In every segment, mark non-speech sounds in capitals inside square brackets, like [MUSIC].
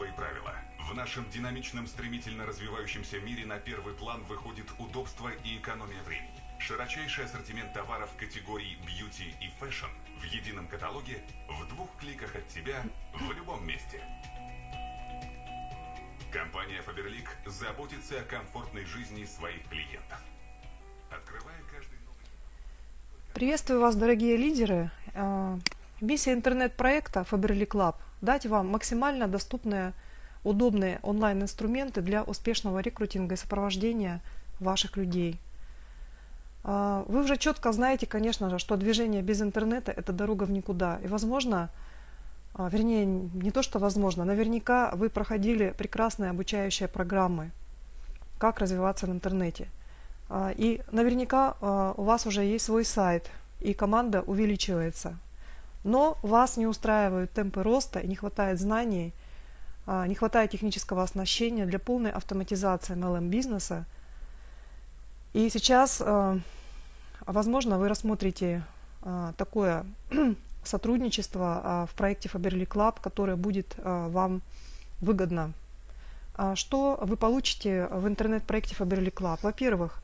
свои правила. В нашем динамичном, стремительно развивающемся мире на первый план выходит удобство и экономия времени. Широчайший ассортимент товаров категорий beauty и fashion в едином каталоге в двух кликах от тебя в любом месте. Компания Faberlic заботится о комфортной жизни своих клиентов. Открывая каждый новый... Приветствую вас, дорогие лидеры. Миссия интернет-проекта Faberlic Lab – дать вам максимально доступные, удобные онлайн-инструменты для успешного рекрутинга и сопровождения ваших людей. А, Вы уже четко знаете, конечно же, что движение без интернета – это дорога в никуда. И, возможно, а, вернее, не то, что возможно, наверняка вы проходили прекрасные обучающие программы, как развиваться в интернете. А, И наверняка у вас уже есть свой сайт, и команда увеличивается. Но вас не устраивают темпы роста, и не хватает знаний, а, не хватает технического оснащения для полной автоматизации MLM-бизнеса. И сейчас, а, возможно, вы рассмотрите а, такое [CLEARS THROAT] сотрудничество в проекте Faberlic Club, которое будет вам выгодно. Что вы получите в интернет-проекте Faberlic Club? Во-первых,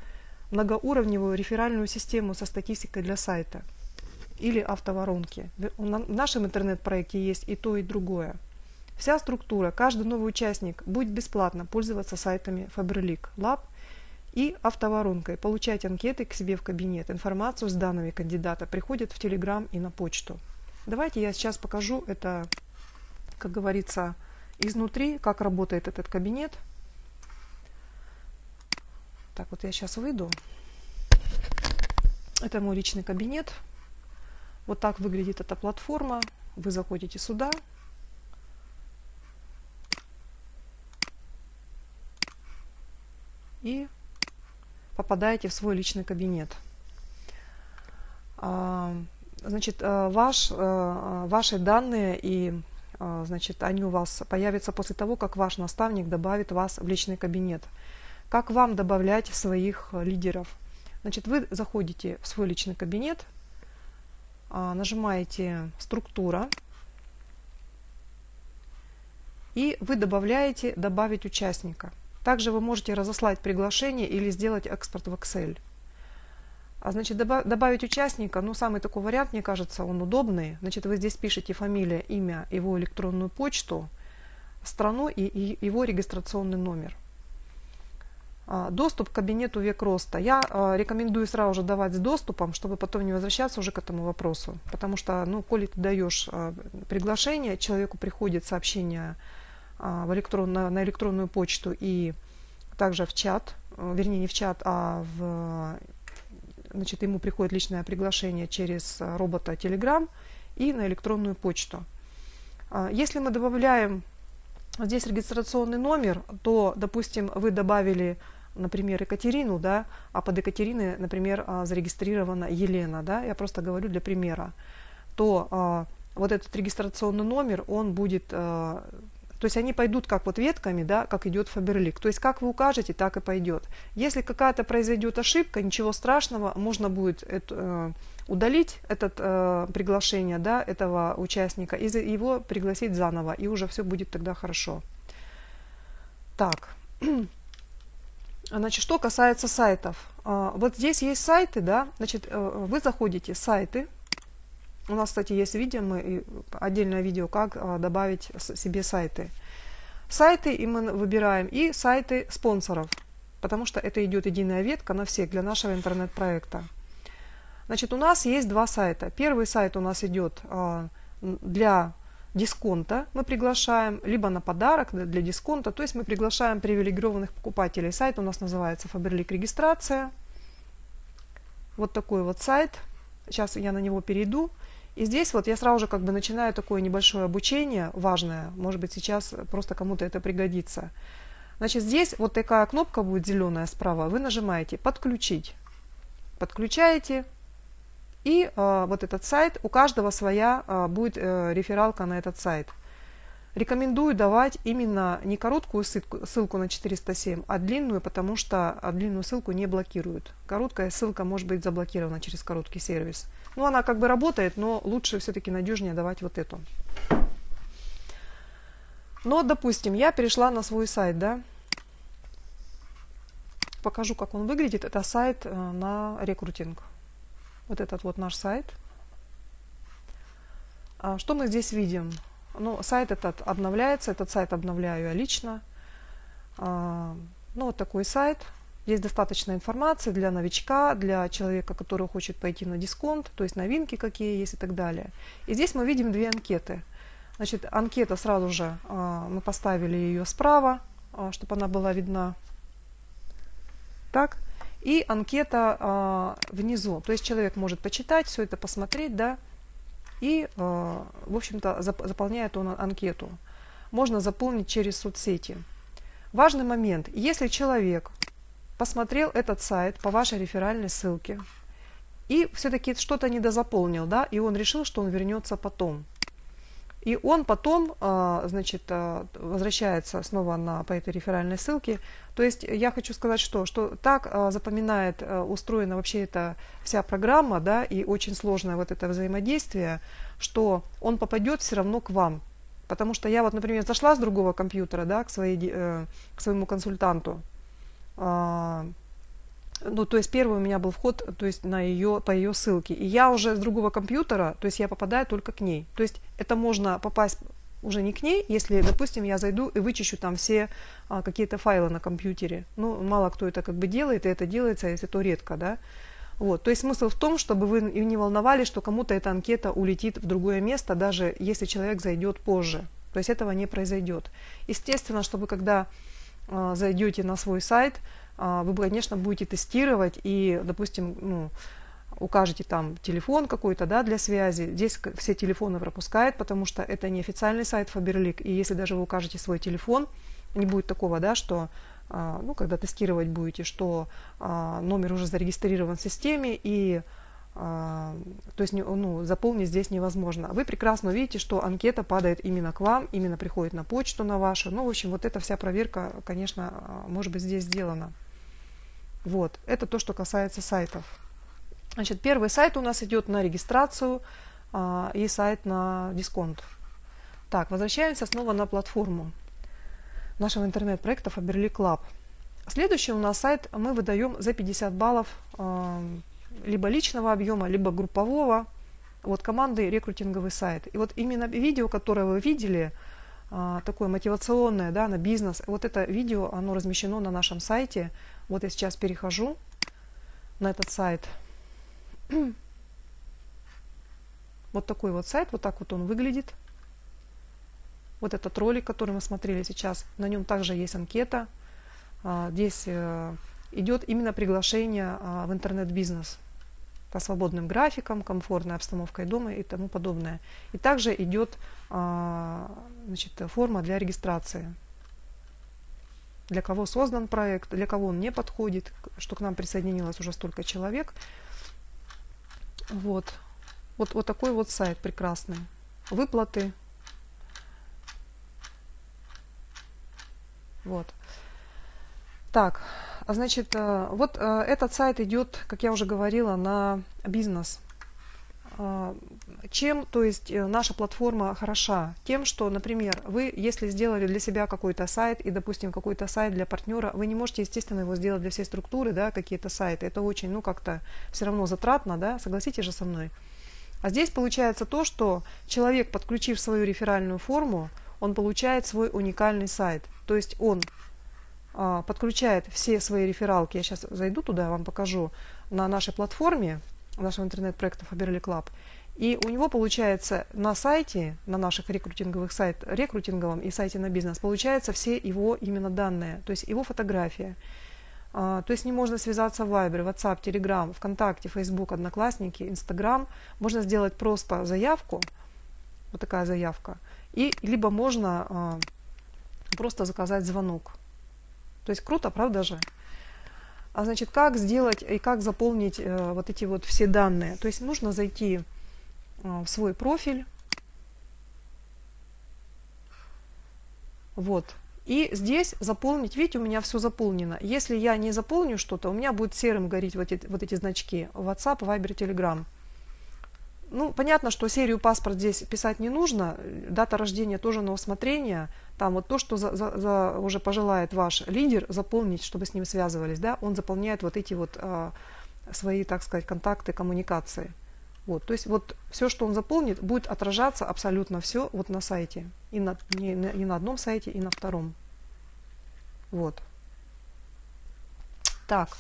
многоуровневую реферальную систему со статистикой для сайта или автоворонки. В на- в нашем интернет-проекте есть и то, и другое. Вся структура, каждый новый участник будет бесплатно пользоваться сайтами Faberlic Lab и автоворонкой, получать анкеты к себе в кабинет. Информацию с данными кандидата приходит в Telegram и на почту. Давайте я сейчас покажу это, как говорится, изнутри, как работает этот кабинет. Так, вот я сейчас выйду. Это мой личный кабинет. Вот так выглядит эта платформа. Вы заходите сюда. И попадаете в свой личный кабинет. А, Значит, э, ваш, э, ваши данные и э, значит, они у вас появятся после того, как ваш наставник добавит вас в личный кабинет. Как вам добавлять своих э, лидеров? Значит, вы заходите в свой личный кабинет, нажимаете «Структура», и вы добавляете «Добавить участника». Также вы можете разослать приглашение или сделать экспорт в Excel. А значит, доба- добавить участника, ну, самый такой вариант, мне кажется, он удобный. Значит, вы здесь пишете фамилия, имя, его электронную почту, страну и его регистрационный номер. А, Доступ к кабинету век роста. Я а, рекомендую сразу же давать с доступом, чтобы потом не возвращаться уже к этому вопросу. Потому что, ну, коли ты даешь а, приглашение, человеку приходит сообщение в электрон, на, на электронную почту и также в чат, вернее не в чат, а в, значит, ему приходит личное приглашение через робота Telegram и на электронную почту. Если мы добавляем здесь регистрационный номер, то, допустим, вы добавили, например, Екатерину, да, а под Екатериной, например, а, зарегистрирована Елена, да, я просто говорю для примера, то а, вот этот регистрационный номер, он будет, а, то есть они пойдут как вот ветками, да, как идет Фаберлик. То есть как вы укажете, так и пойдет. Если какая-то произойдет ошибка, ничего страшного, можно будет это, э, удалить это э, приглашение да, этого участника и его пригласить заново, и уже все будет тогда хорошо. Так, [CLEARS THROAT] значит, что касается сайтов. А, Вот здесь есть сайты, да, значит, э, вы заходите сайты, у нас, кстати, есть видео, мы, отдельное видео, как а, добавить себе сайты. Сайты и мы выбираем и сайты спонсоров, потому что это идет единая ветка на всех для нашего интернет-проекта. Значит, у нас есть два сайта. Первый сайт у нас идет а, для дисконта. Мы приглашаем либо на подарок для дисконта, то есть мы приглашаем привилегированных покупателей. Сайт у нас называется Faberlic регистрация. Вот такой вот сайт. Сейчас я на него перейду. И здесь вот я сразу же как бы начинаю такое небольшое обучение, важное, может быть сейчас просто кому-то это пригодится. Значит, здесь вот такая кнопка будет зеленая справа, вы нажимаете «Подключить». Подключаете, и э, вот этот сайт, у каждого своя э, будет э, рефералка на этот сайт. Рекомендую давать именно не короткую ссылку, ссылку на 407, а длинную, потому что а, длинную ссылку не блокируют. Короткая ссылка может быть заблокирована через короткий сервис. Ну, она как бы работает, но лучше все-таки надежнее давать вот эту. Но, допустим, я перешла на свой сайт, да, покажу, как он выглядит. Это сайт на рекрутинг. Вот этот вот наш сайт. А что мы здесь видим? Ну, сайт этот обновляется, этот сайт обновляю я лично. А, ну, вот такой сайт. Здесь достаточно информации для новичка, для человека, который хочет пойти на дисконт, то есть новинки какие есть и так далее. И здесь мы видим две анкеты. Значит, анкета сразу же, а, мы поставили ее справа, чтобы она была видна. Так. И анкета а, внизу. То есть человек может почитать, все это посмотреть, да, и, в общем-то, заполняет он анкету. Можно заполнить через соцсети. Важный момент. Если человек посмотрел этот сайт по вашей реферальной ссылке и все-таки что-то недозаполнил, да, и он решил, что он вернется потом. И он потом, а, значит, а, возвращается снова на, по этой реферальной ссылке. То есть я хочу сказать, что, что так а, запоминает, устроена вообще эта вся программа, да, и очень сложное вот это взаимодействие, что он попадет все равно к вам. Потому что я вот, например, зашла с другого компьютера, да, к, своей, э, к своему консультанту, ну, то есть первый у меня был вход, то есть на ее, по ее ссылке. И я уже с другого компьютера, то есть я попадаю только к ней. То есть это можно попасть уже не к ней, если, допустим, я зайду и вычищу там все а, какие-то файлы на компьютере. Ну, мало кто это как бы делает, и это делается, если то редко, да. Вот. То есть смысл в том, чтобы вы не волновались, что кому-то эта анкета улетит в другое место, даже если человек зайдет позже. То есть этого не произойдет. Естественно, чтобы когда э, зайдете на свой сайт, а, вы, конечно, будете тестировать и, допустим, ну, укажете там телефон какой-то да, для связи. Здесь все телефоны пропускает, потому что это не официальный сайт Faberlic. И если даже вы укажете свой телефон, не будет такого, да, что а, ну, когда тестировать будете, что а, номер уже зарегистрирован в системе и то есть ну, заполнить здесь невозможно. Вы прекрасно видите, что анкета падает именно к вам, именно приходит на почту на вашу. Ну, в общем, вот эта вся проверка, конечно, может быть здесь сделана. Вот, это то, что касается сайтов. Значит, первый сайт у нас идет на регистрацию а, и сайт на дисконт. Так, возвращаемся снова на платформу нашего интернет-проекта Faberlic Club. Следующий у нас сайт мы выдаем за 50 баллов а, либо личного объема, либо группового. Вот команды рекрутинговый сайт. И вот именно видео, которое вы видели, а, такое мотивационное, да, на бизнес. Вот это видео, оно размещено на нашем сайте. Вот я сейчас перехожу на этот сайт. [CLEARS THROAT] Вот такой вот сайт, вот так вот он выглядит. Вот этот ролик, который мы смотрели сейчас, на нем также есть анкета. А, здесь э, идет именно приглашение а, в интернет-бизнес по свободным графикам, комфортной обстановкой дома и тому подобное. И также идет а, значит, форма для регистрации. Для кого создан проект, для кого он не подходит, что к нам присоединилось уже столько человек. Вот. Вот, вот такой вот сайт прекрасный. Выплаты. Вот. Так, а значит, э, вот э, этот сайт идет, как я уже говорила, на бизнес. Чем, то есть, э, наша платформа хороша? Тем, что, например, вы, если сделали для себя какой-то сайт и, допустим, какой-то сайт для партнера, вы не можете, естественно, его сделать для всей структуры, да, какие-то сайты. Это очень, ну, как-то все равно затратно, да, согласитесь же со мной. А здесь получается то, что человек, подключив свою реферальную форму, он получает свой уникальный сайт. То есть он а, подключает все свои рефералки, я сейчас зайду туда, вам покажу, на нашей платформе, нашего интернет-проекта Faberly Club, и у него получается на сайте, на наших рекрутинговых сайтах, рекрутинговом и сайте на бизнес, получается все его именно данные, то есть его фотография. А, то есть не можно связаться в Viber, WhatsApp, Telegram, ВКонтакте, Facebook, Одноклассники, Instagram. Можно сделать просто заявку, вот такая заявка, и либо можно а, просто заказать звонок. То есть круто, правда же? А значит, как сделать и как заполнить э, вот эти вот все данные? То есть нужно зайти в свой профиль. Вот. И здесь заполнить, видите, у меня все заполнено. Если я не заполню что-то, у меня будет серым гореть вот эти, вот эти значки WhatsApp, Viber, Telegram. Ну, понятно, что серию паспорт здесь писать не нужно, дата рождения тоже на усмотрение. Там вот то, что за, за, за уже пожелает ваш лидер заполнить, чтобы с ним связывались, да, он заполняет вот эти вот а, свои, так сказать, контакты, коммуникации. Вот, то есть вот все, что он заполнит, будет отражаться абсолютно все вот на сайте. И на, не, не на одном сайте, и на втором. Вот. Так.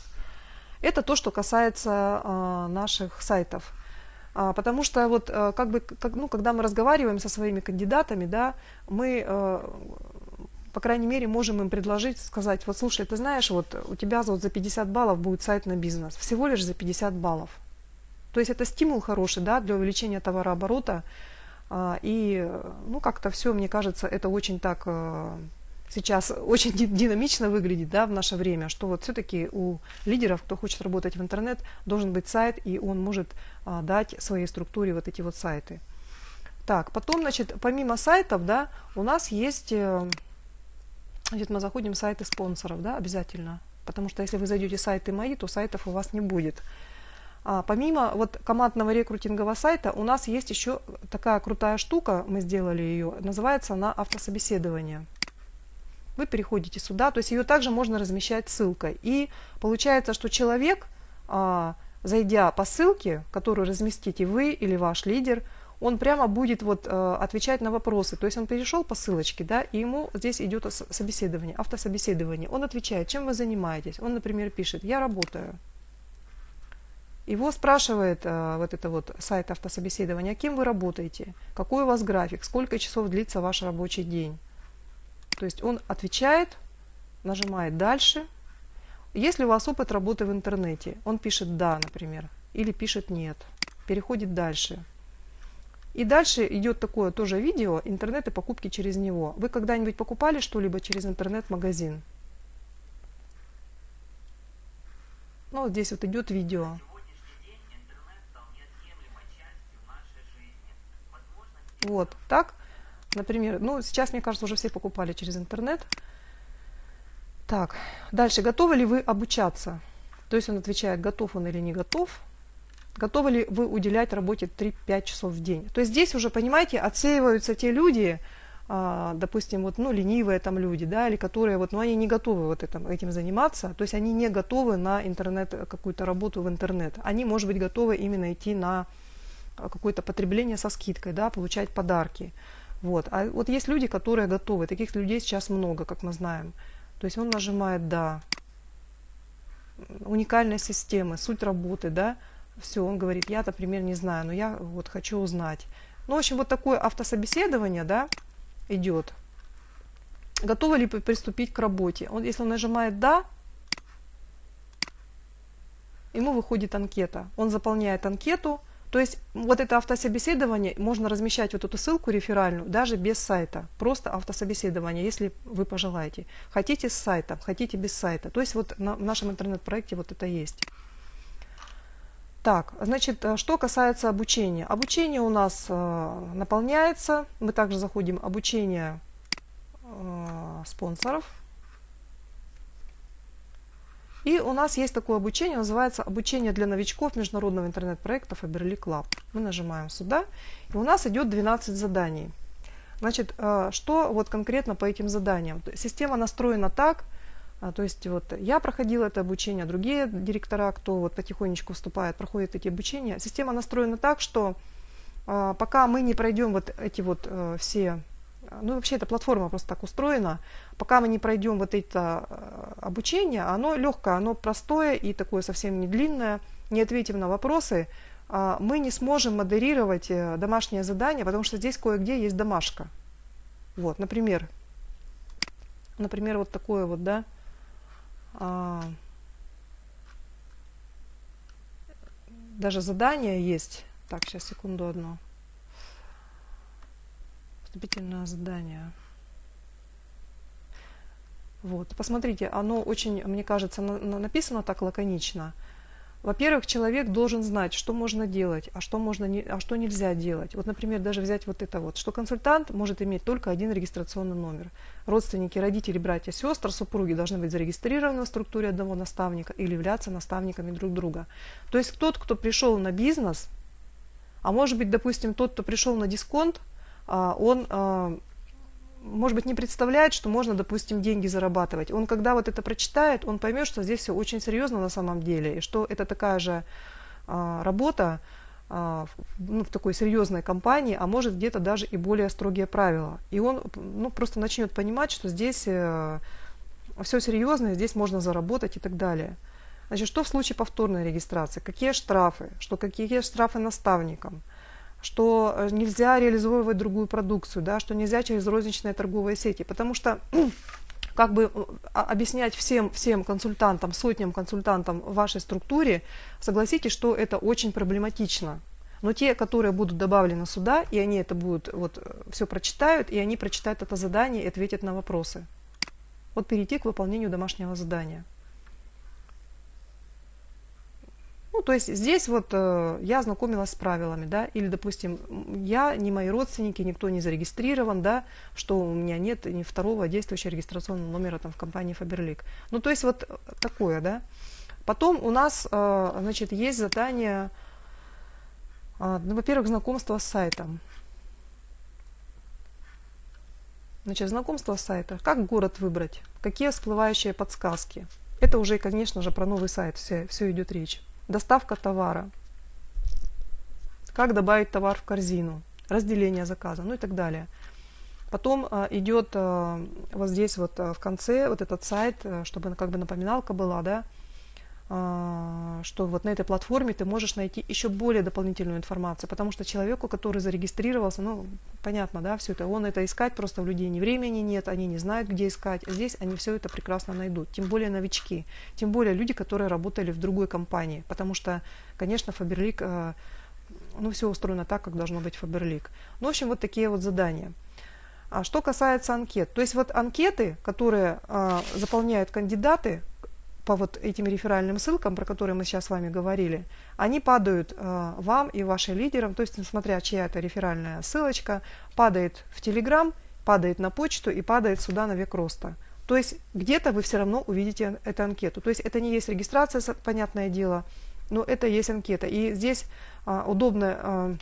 Это то, что касается э, наших сайтов. А, потому что вот э, как бы, как, ну, когда мы разговариваем со своими кандидатами, да, мы, э, по крайней мере, можем им предложить, сказать, вот слушай, ты знаешь, вот у тебя вот за 50 баллов будет сайт на бизнес, всего лишь за 50 баллов. То есть это стимул хороший, да, для увеличения товарооборота. А, и, ну, как-то все, мне кажется, это очень так э, сейчас очень динамично выглядит да, в наше время, что вот все-таки у лидеров, кто хочет работать в интернет, должен быть сайт, и он может а, дать своей структуре вот эти вот сайты. Так, потом, значит, помимо сайтов, да, у нас есть, э, значит, мы заходим в сайты спонсоров, да, обязательно, потому что если вы зайдете в сайты мои, то сайтов у вас не будет. А, помимо вот командного рекрутингового сайта, у нас есть еще такая крутая штука, мы сделали ее, называется она автособеседование вы переходите сюда, то есть ее также можно размещать ссылкой. И получается, что человек, а, зайдя по ссылке, которую разместите вы или ваш лидер, он прямо будет вот э, отвечать на вопросы. То есть он перешел по ссылочке, да, и ему здесь идет собеседование, автособеседование. Он отвечает, чем вы занимаетесь. Он, например, пишет, я работаю. Его спрашивает э, вот это вот сайт автособеседования, кем вы работаете, какой у вас график, сколько часов длится ваш рабочий день. То есть он отвечает, нажимает «Дальше». Если у вас опыт работы в интернете, он пишет «Да», например, или пишет «Нет», переходит дальше. И дальше идет такое тоже видео, интернет и покупки через него. Вы когда-нибудь покупали что-либо через интернет-магазин? Ну, вот здесь вот идет видео. Вот, так Например, ну, сейчас, мне кажется, уже все покупали через интернет. Так, дальше. Готовы ли вы обучаться? То есть он отвечает, готов он или не готов. Готовы ли вы уделять работе 3-5 часов в день? То есть здесь уже, понимаете, отсеиваются те люди, а, допустим, вот, ну, ленивые там люди, да, или которые, вот, ну, они не готовы вот этим, этим заниматься, то есть они не готовы на интернет, какую-то работу в интернет. Они, может быть, готовы именно идти на какое-то потребление со скидкой, да, получать подарки. Вот. А вот есть люди, которые готовы. Таких людей сейчас много, как мы знаем. То есть он нажимает «да». Уникальная система, суть работы, да. Все, он говорит, я, например, не знаю, но я вот хочу узнать. Ну, в общем, вот такое автособеседование, да, идет. Готовы ли приступить к работе? Он, если он нажимает «да», ему выходит анкета. Он заполняет анкету, то есть вот это автособеседование можно размещать вот эту ссылку реферальную даже без сайта. Просто автособеседование, если вы пожелаете. Хотите с сайтом, хотите без сайта. То есть вот на, в нашем интернет-проекте вот это есть. Так, значит, э, что касается обучения. Обучение у нас э, наполняется. Мы также заходим обучение э, спонсоров. И у нас есть такое обучение, называется обучение для новичков международного интернет-проекта Faberly Club. Мы нажимаем сюда, и у нас идет 12 заданий. Значит, э, что вот конкретно по этим заданиям? Система настроена так, э, то есть вот я проходила это обучение, другие директора, кто вот потихонечку вступает, проходят эти обучения. Система настроена так, что э, пока мы не пройдем вот эти вот все ну вообще эта платформа просто так устроена, пока мы не пройдем вот это э, обучение, оно легкое, оно простое и такое совсем не длинное, не ответим на вопросы, а, мы не сможем модерировать э, домашнее задание, потому что здесь кое-где есть домашка. Вот, например, например, вот такое вот, да, а, даже задание есть. Так, сейчас секунду одну вступительное задание. Вот, посмотрите, оно очень, мне кажется, написано так лаконично. Во-первых, человек должен знать, что можно делать, а что, можно не, а что нельзя делать. Вот, например, даже взять вот это вот, что консультант может иметь только один регистрационный номер. Родственники, родители, братья, сестры, супруги должны быть зарегистрированы в структуре одного наставника или являться наставниками друг друга. То есть тот, кто пришел на бизнес, А может быть, допустим, тот, кто пришел на дисконт, он, а, может быть, не представляет, что можно, допустим, деньги зарабатывать. Он, когда вот это прочитает, он поймет, что здесь все очень серьезно на самом деле, и что это такая же а, работа, ну, в такой серьезной компании, а может где-то даже и более строгие правила. И он ну, просто начнет понимать, что здесь э, все серьезно, здесь можно заработать и так далее. Значит, что в случае повторной регистрации? Какие штрафы? Что какие штрафы наставникам? Что э, нельзя реализовывать другую продукцию, да, что нельзя через розничные торговые сети. Потому что [CLEARS THROAT] как бы э, объяснять всем, всем консультантам, сотням консультантам в вашей структуре, согласитесь, что это очень проблематично. Но те, которые будут добавлены сюда, и они это будут, вот, э, все прочитают, и они прочитают это задание и ответят на вопросы. Вот перейти к выполнению домашнего задания. Ну, то есть здесь вот э, я ознакомилась с правилами, да, или, допустим, я, не мои родственники, никто не зарегистрирован, да, что у меня нет ни второго действующего регистрационного номера там в компании Faberlic. Ну, то есть вот такое, да. Потом у нас, э, значит, есть задание, э, ну, во-первых, знакомство с сайтом. Значит, знакомство с сайтом. Как город выбрать? Какие всплывающие подсказки? Это уже, конечно же, про новый сайт все, все идет речь доставка товара, как добавить товар в корзину, разделение заказа, ну и так далее. Потом а, идет а, вот здесь вот а, в конце вот этот сайт, а, чтобы как бы напоминалка была, да, что вот на этой платформе ты можешь найти еще более дополнительную информацию, потому что человеку, который зарегистрировался, ну, понятно, да, все это, он это искать просто у людей ни времени нет, они не знают, где искать. Здесь они все это прекрасно найдут, тем более новички, тем более люди, которые работали в другой компании, потому что, конечно, Фаберлик, а, ну, все устроено так, как должно быть Фаберлик. Ну, в общем, вот такие вот задания. А что касается анкет, то есть вот анкеты, которые а, заполняют кандидаты, по вот этим реферальным ссылкам, про которые мы сейчас с вами говорили, они падают э, вам и вашим лидерам, то есть, смотря чья это реферальная ссылочка, падает в Телеграм, падает на почту и падает сюда на век роста. То есть где-то вы все равно увидите эту анкету. То есть это не есть регистрация, понятное дело, но это есть анкета. И здесь э, удобно э,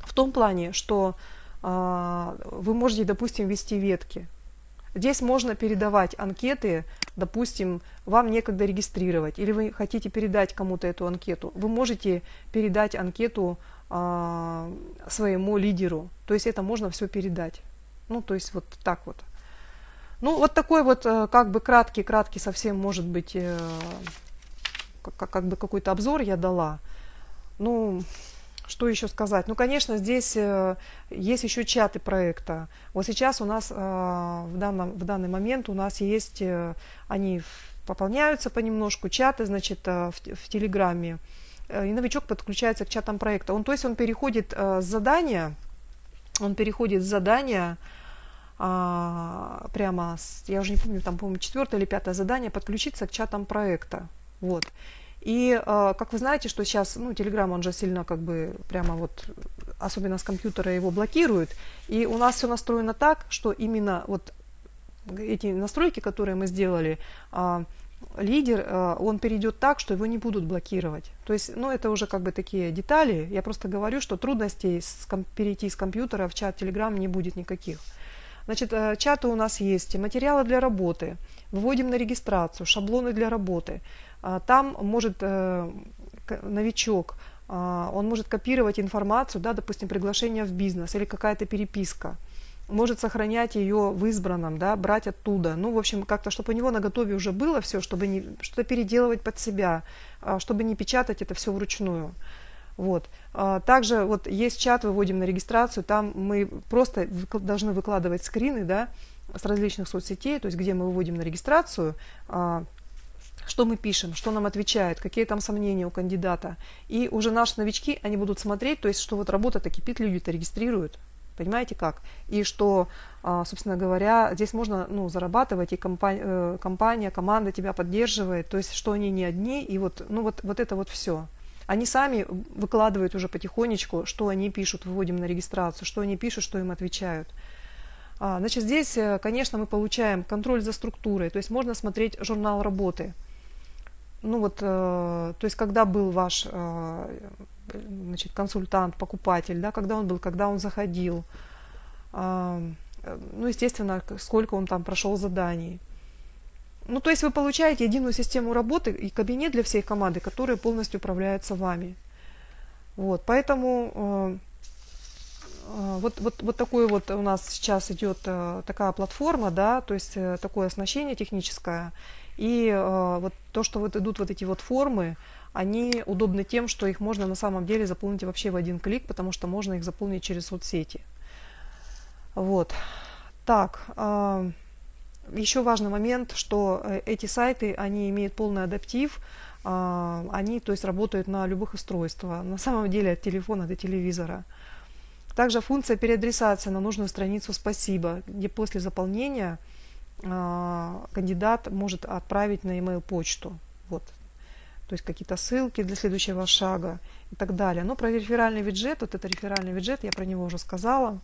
в том плане, что э, вы можете, допустим, вести ветки. Здесь можно передавать анкеты, допустим, вам некогда регистрировать, или вы хотите передать кому-то эту анкету. Вы можете передать анкету а, своему лидеру. То есть это можно все передать. Ну, то есть вот так вот. Ну, вот такой вот э, как бы краткий-краткий совсем может быть э, как, как бы какой-то обзор я дала. Ну, что еще сказать? Ну, конечно, здесь э, есть еще чаты проекта. Вот сейчас у нас э, в, данном, в данный момент у нас есть, э, они пополняются понемножку, чаты, значит, в, в Телеграме. И новичок подключается к чатам проекта. Он, то есть он переходит с задания, он переходит с задания а, прямо, с, я уже не помню, там, по-моему, четвертое или пятое задание, подключиться к чатам проекта. Вот. И э, как вы знаете, что сейчас, ну, Telegram, он же сильно как бы прямо вот, особенно с компьютера его блокирует. И у нас все настроено так, что именно вот эти настройки, которые мы сделали, э, лидер, э, он перейдет так, что его не будут блокировать. То есть, ну, это уже как бы такие детали. Я просто говорю, что трудностей с, перейти с компьютера в чат Telegram не будет никаких. Значит, чаты у нас есть, материалы для работы, выводим на регистрацию, шаблоны для работы – а, там может э, новичок, а, он может копировать информацию, да, допустим, приглашение в бизнес или какая-то переписка, может сохранять ее в избранном, да, брать оттуда. Ну, в общем, как-то, чтобы у него на готове уже было все, чтобы не, что-то переделывать под себя, а, чтобы не печатать это все вручную. Вот. Также вот есть чат, выводим на регистрацию, там мы просто должны выкладывать скрины, да, с различных соцсетей, то есть где мы выводим на регистрацию, что мы пишем, что нам отвечают, какие там сомнения у кандидата. И уже наши новички, они будут смотреть, то есть, что вот работа-то кипит, люди-то регистрируют. Понимаете как? И что, а, собственно говоря, здесь можно ну, зарабатывать, и компания, э, компания, команда тебя поддерживает, то есть, что они не одни, и вот, ну, вот, вот это вот все. Они сами выкладывают уже потихонечку, что они пишут, выводим на регистрацию, что они пишут, что им отвечают. А, значит, здесь, э, конечно, мы получаем контроль за структурой, то есть можно смотреть журнал работы – ну вот, э, то есть когда был ваш, э, э, значит, консультант, покупатель, да, когда он был, когда он заходил, а, э, ну, естественно, сколько он там прошел заданий. Ну, то есть вы получаете единую систему работы и кабинет для всей команды, который полностью управляется вами. Вот, поэтому э, э, вот, вот, вот такой вот у нас сейчас идет э, такая платформа, да, то есть э, такое оснащение техническое. И э, вот то, что вот идут вот эти вот формы, они удобны тем, что их можно на самом деле заполнить вообще в один клик, потому что можно их заполнить через соцсети. Вот. Так, э, еще важный момент, что э, эти сайты, они имеют полный адаптив, они, то есть, работают на любых устройствах, на самом деле от телефона до телевизора. Также функция переадресации на нужную страницу «Спасибо», где после заполнения а, кандидат может отправить на e-mail почту. Вот. То есть какие-то ссылки для следующего шага и так далее. Но про реферальный виджет, вот это реферальный виджет, я про него уже сказала.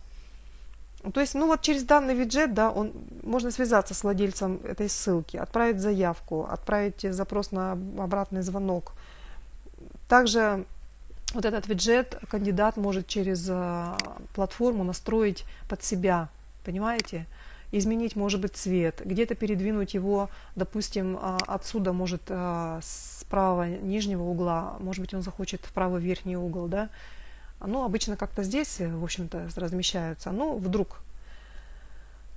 То есть, ну вот через данный виджет, да, он, можно связаться с владельцем этой ссылки, отправить заявку, отправить запрос на обратный звонок. Также вот этот виджет кандидат может через э, платформу настроить под себя, понимаете? Изменить, может быть, цвет, где-то передвинуть его, допустим, а, отсюда, может, а, с правого нижнего угла, может быть, он захочет в правый верхний угол, да? Ну, обычно как-то здесь, э, в общем-то, размещаются. Ну, вдруг.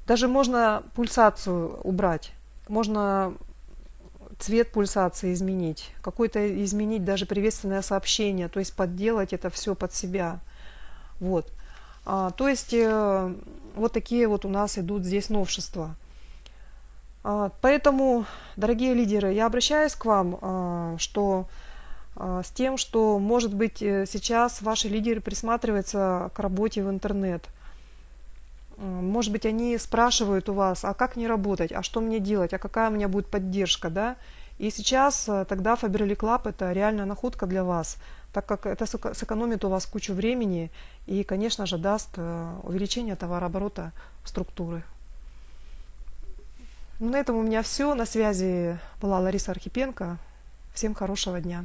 Даже можно пульсацию убрать. Можно цвет пульсации изменить. Какой-то изменить даже приветственное сообщение. То есть подделать это все под себя. Вот. А, то есть э, вот такие вот у нас идут здесь новшества. А, поэтому, дорогие лидеры, я обращаюсь к вам, а, что а, с тем, что, может быть, э, сейчас ваши лидеры присматриваются к работе в интернет. М, Может быть, они спрашивают у вас, а как мне работать, а что мне делать, а какая у меня будет поддержка, да? И сейчас э, тогда Faberly Club это реальная находка для вас, так как это сэко- сэкономит у вас кучу времени и, конечно же, даст э, увеличение товарооборота структуры. Ну, На этом у меня все. На связи была Лариса Архипенко. Всем хорошего дня.